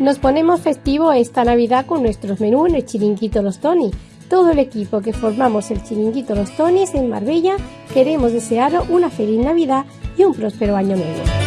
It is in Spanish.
Nos ponemos festivo esta Navidad con nuestros menús en el Chiringuito Los Tony. Todo el equipo que formamos el Chiringuito Los Tonis en Marbella queremos desearos una feliz Navidad y un próspero año nuevo.